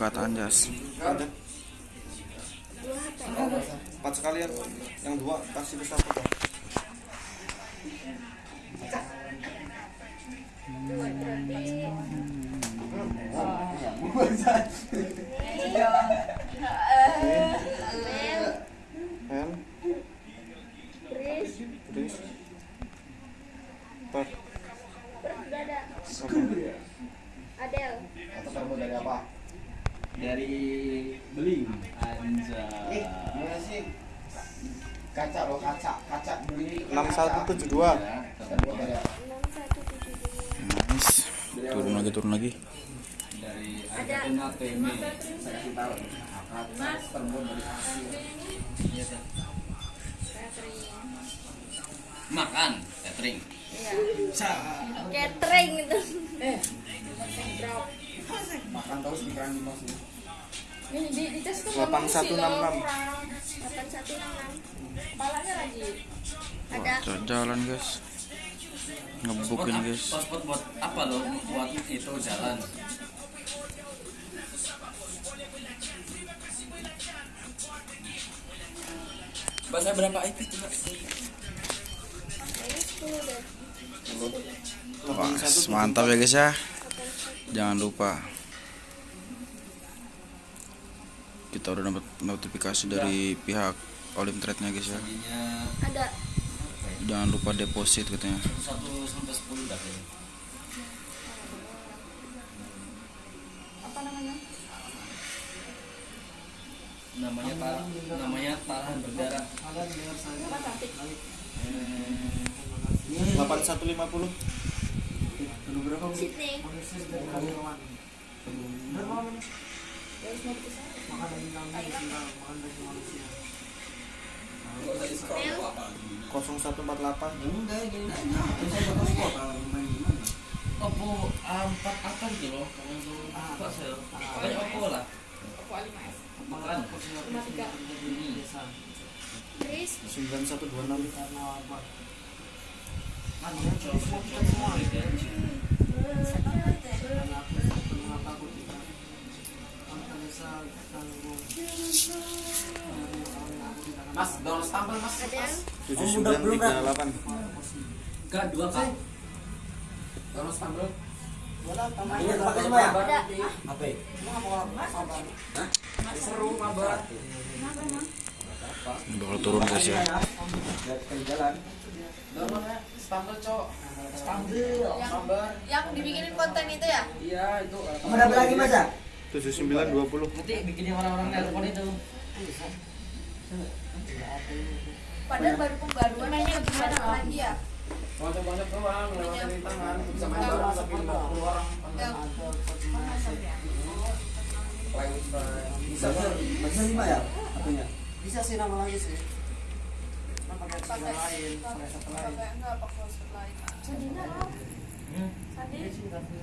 angkat anjas ada. Empat sekalian. Yang dua kasih ke Per Adel. Atau kamu dari apa? Dari beling anja Eh, gimana sih? Kaca loh, kaca, kaca beli. enam satu tujuh dua Terbuat dari apa? 6172. nice turun lagi turun lagi dari. Argentina. Kaca terbuat dari kasir. Catering. makan catering Iya. Catering itu. Drop. Makan terus pikiran di masuk. Ini di, di tes tuh Delapan ngomong satu sih enam lo enam. kurang 8166. kepalanya lagi. Ada. Wah, jalan guys ngebuk ini guys paspor buat apa lo buat itu jalan Bahasa berapa IP coba? Ini 10 deh. Wah, mantap ya guys ya jangan lupa kita udah dapat notifikasi dari pihak Olim Trade nya guys ya Ada. jangan lupa deposit katanya 1 sampai 10 dah kayaknya. Apa namanya? Namanya tarah, namanya tarahan berdarah. Apa cantik? delapan satu lima puluh Sydney. Mel. kosong satu empat delapan Oppo A4 apa gitu loh? Kalau itu apa sih? Pokoknya Oppo lah. Oppo A5s. Makan. 53. Chris. sembilan satu dua enam Mas, download sambal mas. Tujuh sembilan tiga delapan. Enggak dua pakai semua ya? Seru mabar. bakal turun guys ya. Jalan. Cok. Yang dibikinin konten itu ya? Iya itu. Kamu dapat lagi mas ya? Tujuh sembilan dua puluh Nanti bikinin orang-orang telepon itu. Padahal baru pembaruan mainnya gimana lagi ya? Banyak-banyak doang, lewat dari tangan. Bisa main bareng sampai 50 orang. Yang Bisa bisa lima ya? HP-nya. Bisa sih nama lagi sih. Pakai pakai lain, pakai satu lain. pakai enggak pakai lain. Sandinya apa? Sandi. Iya, ini udah ada.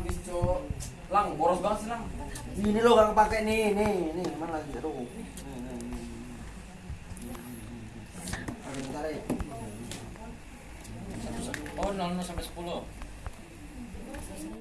habis, Cok. Lang, boros banget sih, Lang. Ini lo gak kepake nih, nih, nih, mana lagi? Aduh. Nih, nih, nih. Oke, bentar ya. Oh, 00 sampai 10.